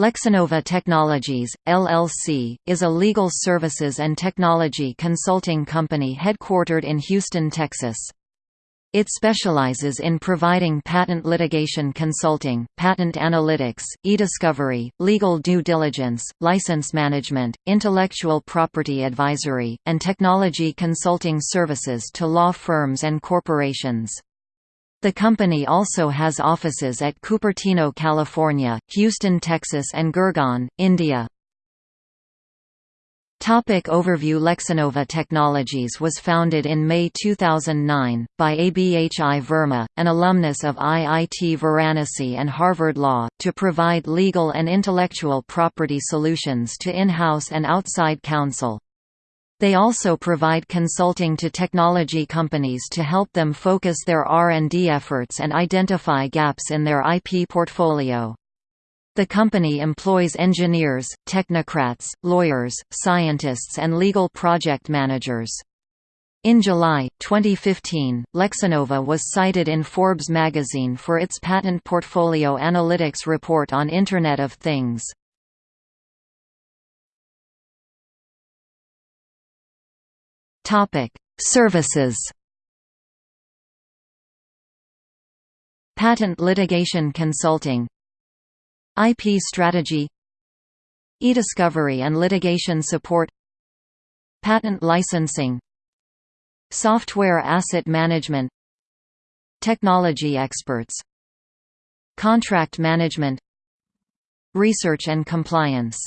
Lexinova Technologies, LLC, is a legal services and technology consulting company headquartered in Houston, Texas. It specializes in providing patent litigation consulting, patent analytics, e-discovery, legal due diligence, license management, intellectual property advisory, and technology consulting services to law firms and corporations. The company also has offices at Cupertino, California, Houston, Texas and Gurgaon, India. Topic overview Lexinova Technologies was founded in May 2009, by Abhi Verma, an alumnus of IIT Varanasi and Harvard Law, to provide legal and intellectual property solutions to in-house and outside counsel. They also provide consulting to technology companies to help them focus their R&D efforts and identify gaps in their IP portfolio. The company employs engineers, technocrats, lawyers, scientists and legal project managers. In July, 2015, Lexinova was cited in Forbes magazine for its patent portfolio analytics report on Internet of Things. Topic: Services. Patent litigation consulting IP strategy E-discovery and litigation support Patent licensing Software asset management Technology experts Contract management Research and compliance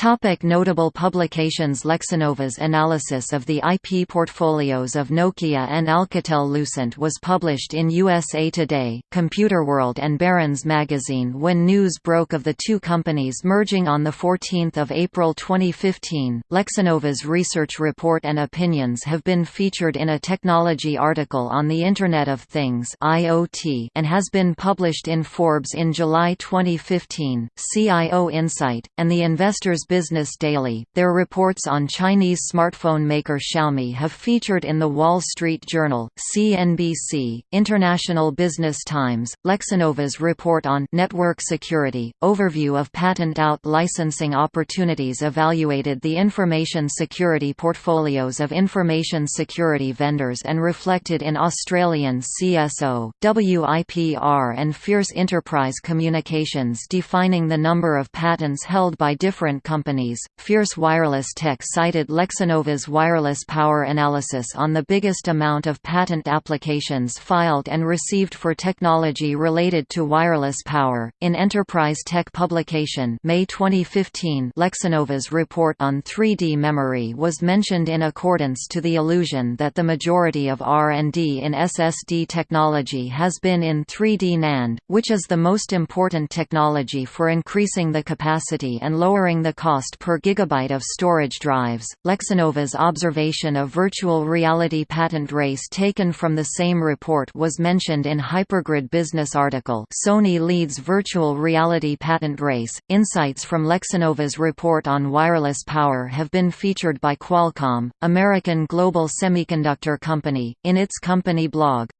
Topic notable publications Lexinova's analysis of the IP portfolios of Nokia and Alcatel-Lucent was published in USA Today, Computerworld and Barron's magazine when news broke of the two companies merging on 14 April 2015. Lexinova's research report and opinions have been featured in a technology article on the Internet of Things and has been published in Forbes in July 2015, CIO Insight, and the Investors Business Daily. Their reports on Chinese smartphone maker Xiaomi have featured in The Wall Street Journal, CNBC, International Business Times, Lexinova's report on network security, overview of patent out licensing opportunities evaluated the information security portfolios of information security vendors and reflected in Australian CSO, WIPR and Fierce Enterprise Communications defining the number of patents held by different companies Fierce Wireless Tech cited Lexinova's wireless power analysis on the biggest amount of patent applications filed and received for technology related to wireless power. In Enterprise Tech publication, May 2015, Lexinova's report on 3D memory was mentioned in accordance to the illusion that the majority of R&D in SSD technology has been in 3D NAND, which is the most important technology for increasing the capacity and lowering the cost per gigabyte of storage drives. Lexinova's observation of virtual reality patent race taken from the same report was mentioned in Hypergrid Business article. Sony leads virtual reality patent race. Insights from Lexinova's report on wireless power have been featured by Qualcomm, American Global Semiconductor Company, in its company blog.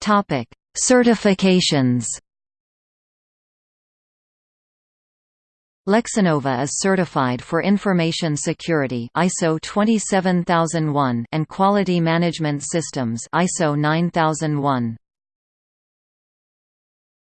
Topic: Certifications Lexinova is certified for information security ISO 27001 and quality management systems ISO 9001.